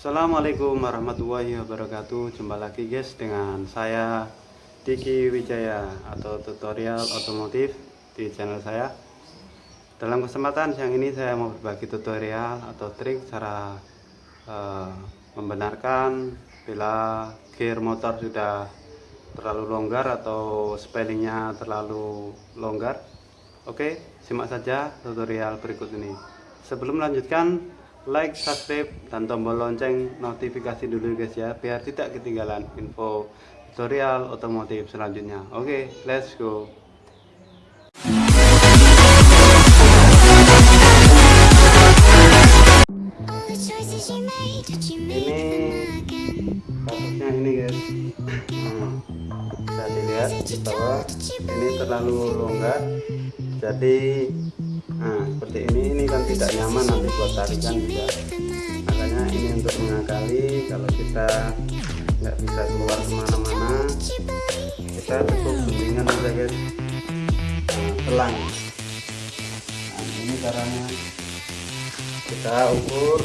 Assalamualaikum warahmatullahi wabarakatuh. Jumpa lagi guys dengan saya Diki Wijaya Atau tutorial otomotif di channel saya. Dalam kesempatan siang ini saya mau berbagi tutorial Atau trik cara uh, Membenarkan Bila gear motor sudah Terlalu longgar atau spellingnya terlalu longgar. Oke simak saja tutorial berikut ini. Sebelum melanjutkan like, subscribe, dan tombol lonceng notifikasi dulu guys ya biar tidak ketinggalan info tutorial otomotif selanjutnya. Oke okay, let's go. Ini kasusnya ini guys. Nah, bisa dilihat di bawah. Ini terlalu longgar jadi nah seperti ini ini kan tidak nyaman nanti buat tarikan juga. Makanya ini untuk mengakali kalau kita nggak bisa keluar ke mana-mana kita cukup guntingan saja guys. Nah, selang nah, ini caranya. Kita ukur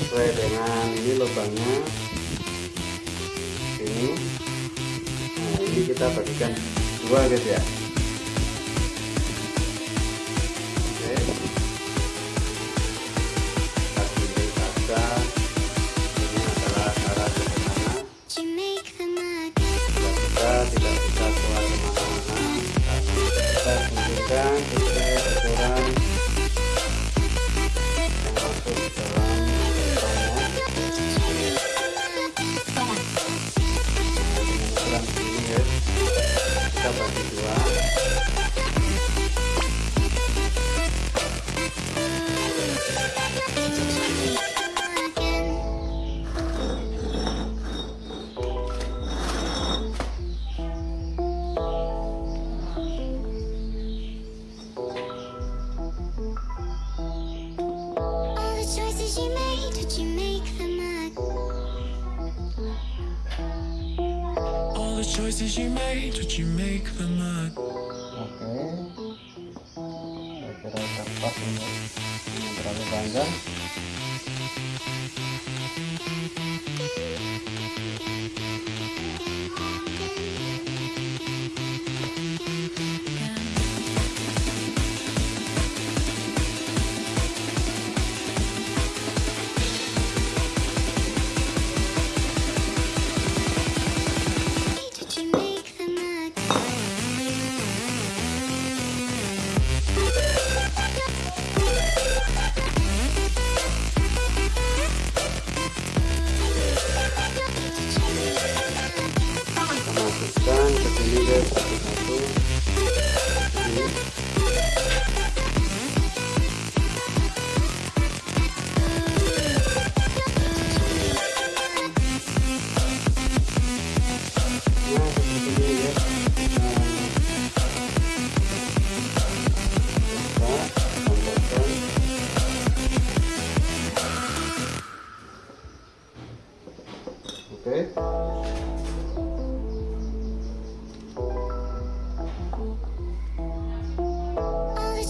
sesuai dengan ini lubangnya. Ini. Nah ini kita bagikan dua guys ya choices you made, did you make them up? Oke. Saya kira tepat ini. Ini terlalu panjang.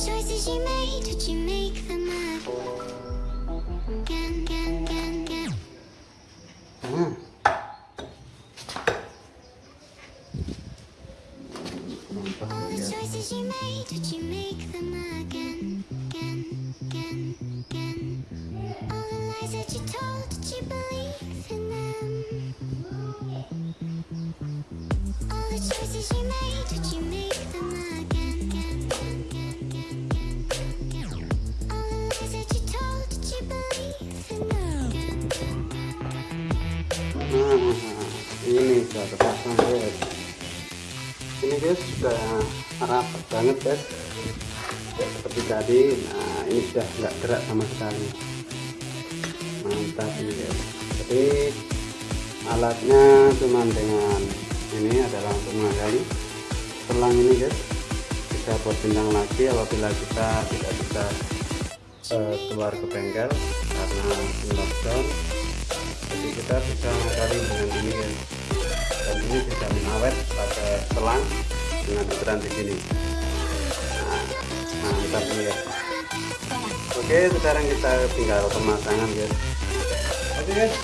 choices you made, did you make them up? Gan, gan, gan, gan. Mm. All the choices you made, did you make them again? Again, again, again. All the lies that you told, did you believe in them? All the choices you made, did you make them ini sudah terpasang guys. Ini guys sudah rapat banget guys. Ya, seperti tadi. Nah ini sudah nggak gerak sama sekali. Mantap ini guys. Jadi alatnya cuma dengan ini adalah untuk menggali. Selang ini guys bisa buat bintang lagi. Apabila kita tidak bisa uh, keluar ke bengkel karena lockdown jadi kita bisa menggali dengan ini guys dan ini bisa awet pakai selang dengan ukuran di sini. Nah, mantap nih ya. Oke sekarang kita tinggal pemasangan guys. Oke guys,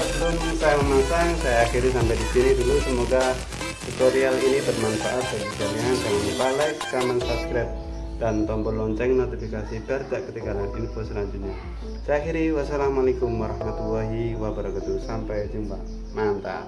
sebelum saya memasang, saya akhiri sampai di sini dulu. Semoga tutorial ini bermanfaat bagi kalian. Jangan lupa like, comment, subscribe, dan tombol lonceng notifikasi Percak ketinggalan info selanjutnya. Saya akhiri, wassalamualaikum warahmatullahi wabarakatuh. Sampai jumpa. Mantap.